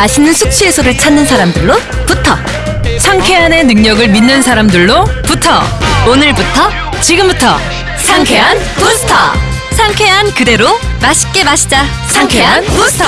맛있는 숙취 해소를 찾는 사람들로 부터 상쾌한의 능력을 믿는 사람들로 부터 오늘부터 지금부터 상쾌한 부스터. 상쾌한 그대로 맛있게 마시자. 상쾌한 부스터.